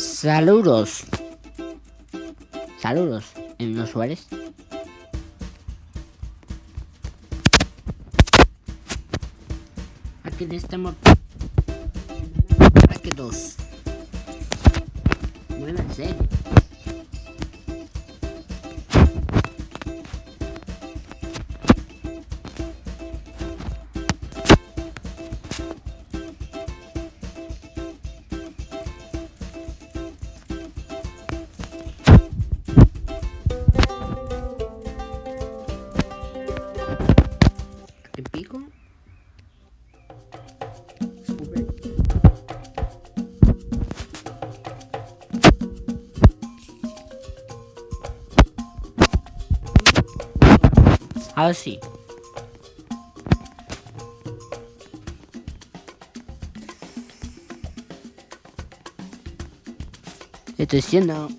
Saludos. Saludos en los usuarios. Aquí estamos. Aquí dos. Ahora sí. Estoy haciendo.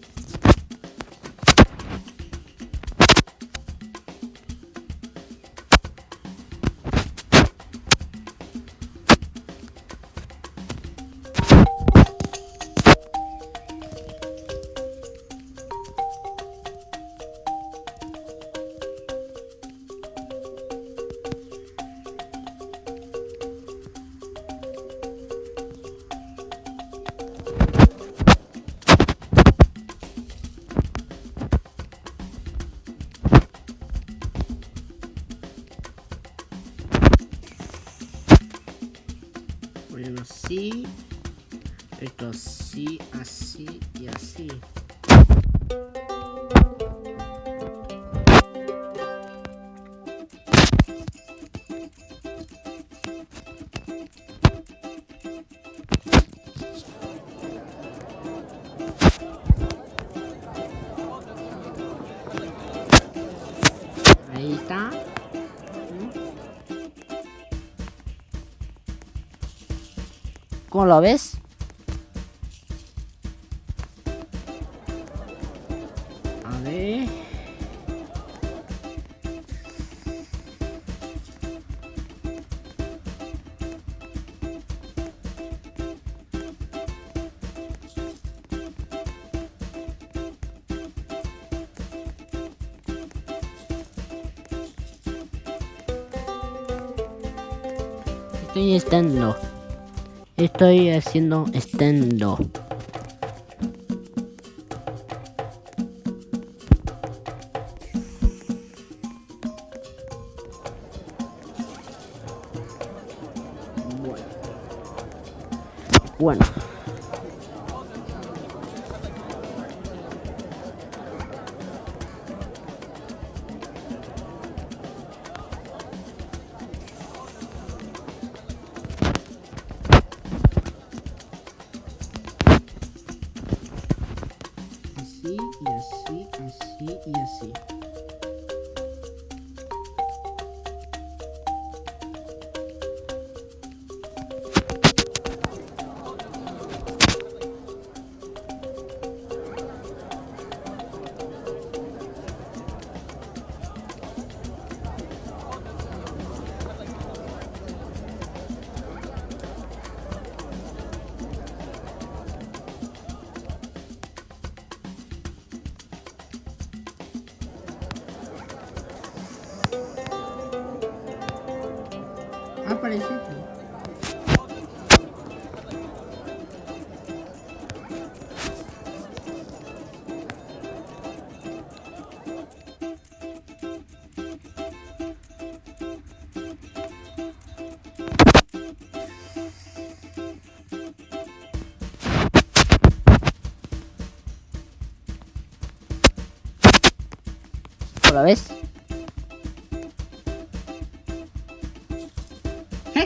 Bueno, así. Esto así, así y así. Ahí está. ¿Cómo lo ves? A ver. Estoy estando. Estoy haciendo estendo. Bueno. Bueno. Y así, así y Aparece. ¿Lo ves?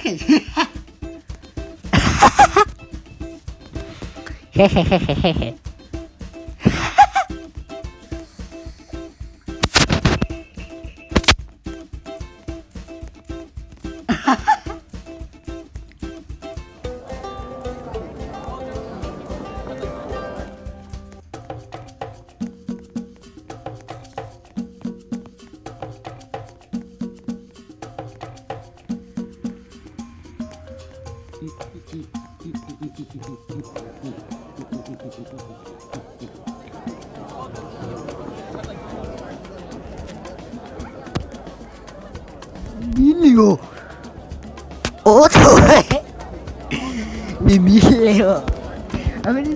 嘿嘿哈哈嘿嘿嘿嘿嘿嘿。¡Mío! ¡Otro! Eh. ¡Mi mío! A ver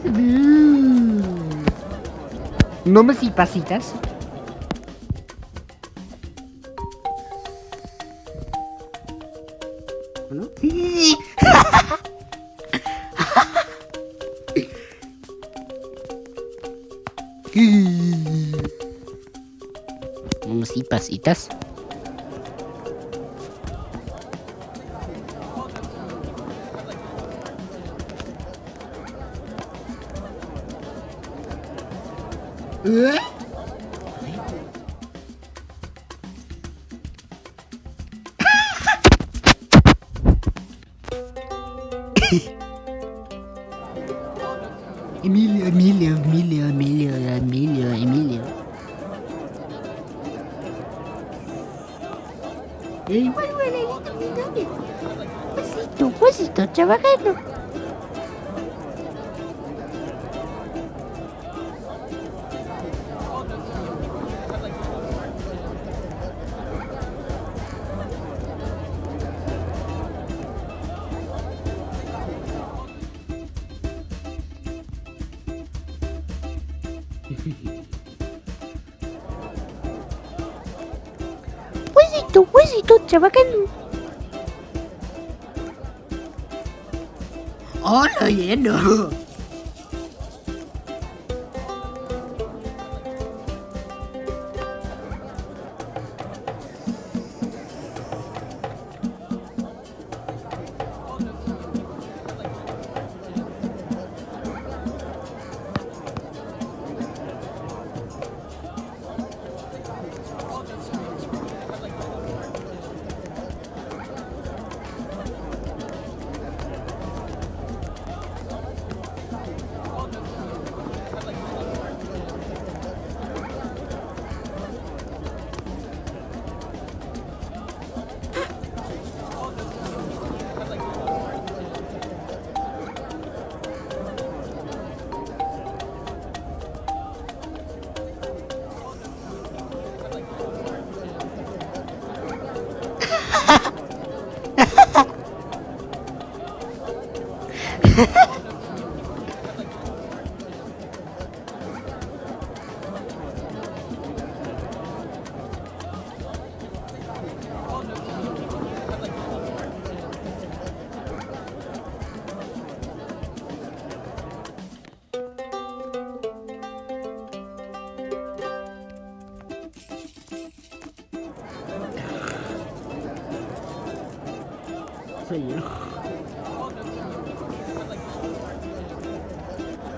¿No me si pasitas? Sí. Nombres y pasitas. ¿Eh? ちゃ若いのポジとポジとってわかんない。Chavacano. Hola, lleno. Soy yo.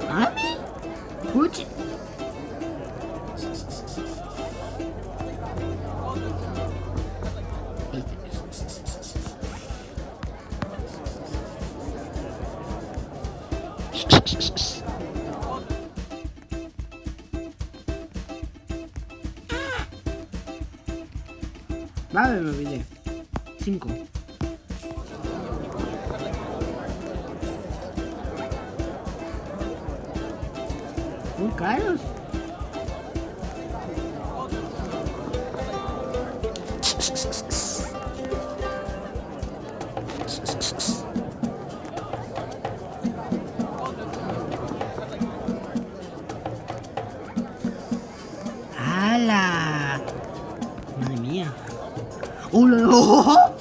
¿Ami? Puchi. Vale, me olvidé. Cinco. Muy caros. ¡Hala! Madre mía. ¡Oh!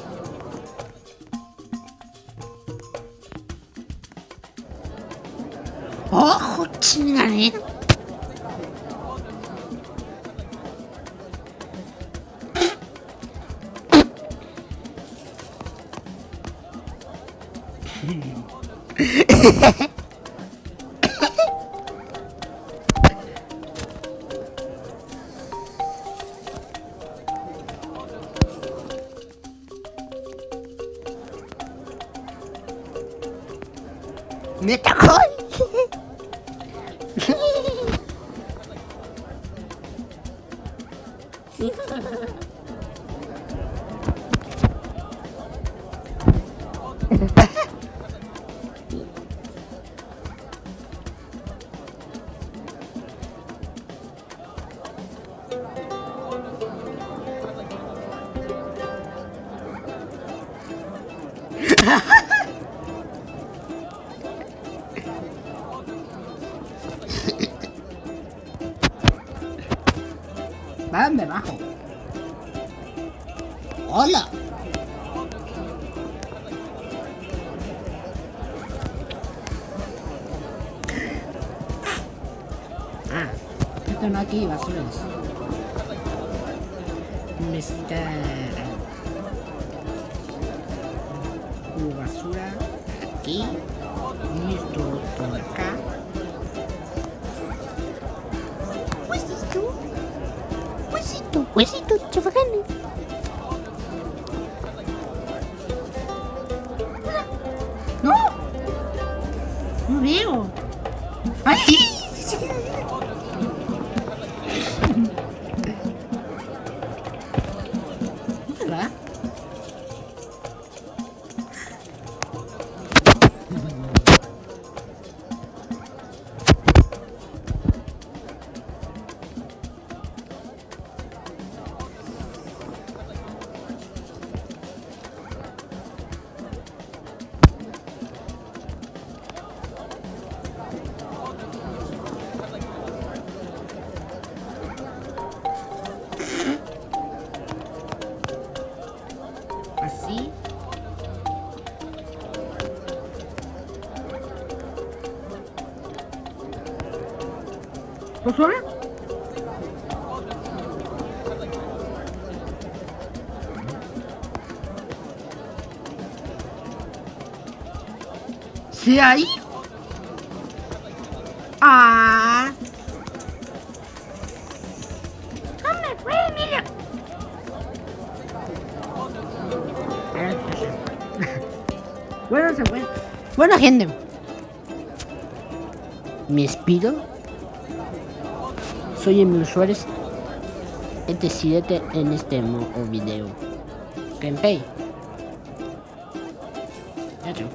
めっちゃ怖い Ha ha ha. Dónde bajo? ¡Hola! Ah, esto no aquí, basuras. Tu basura aquí y wes itu coba kan. ¿Lo suave? ¿Sí ahí? ¡Ah! ¿Dónde fue, Emilio? Bueno, se fue. Bueno, gente. Me despido. Soy Emil Suárez, este ET7 en este video. Gameplay. Adiós.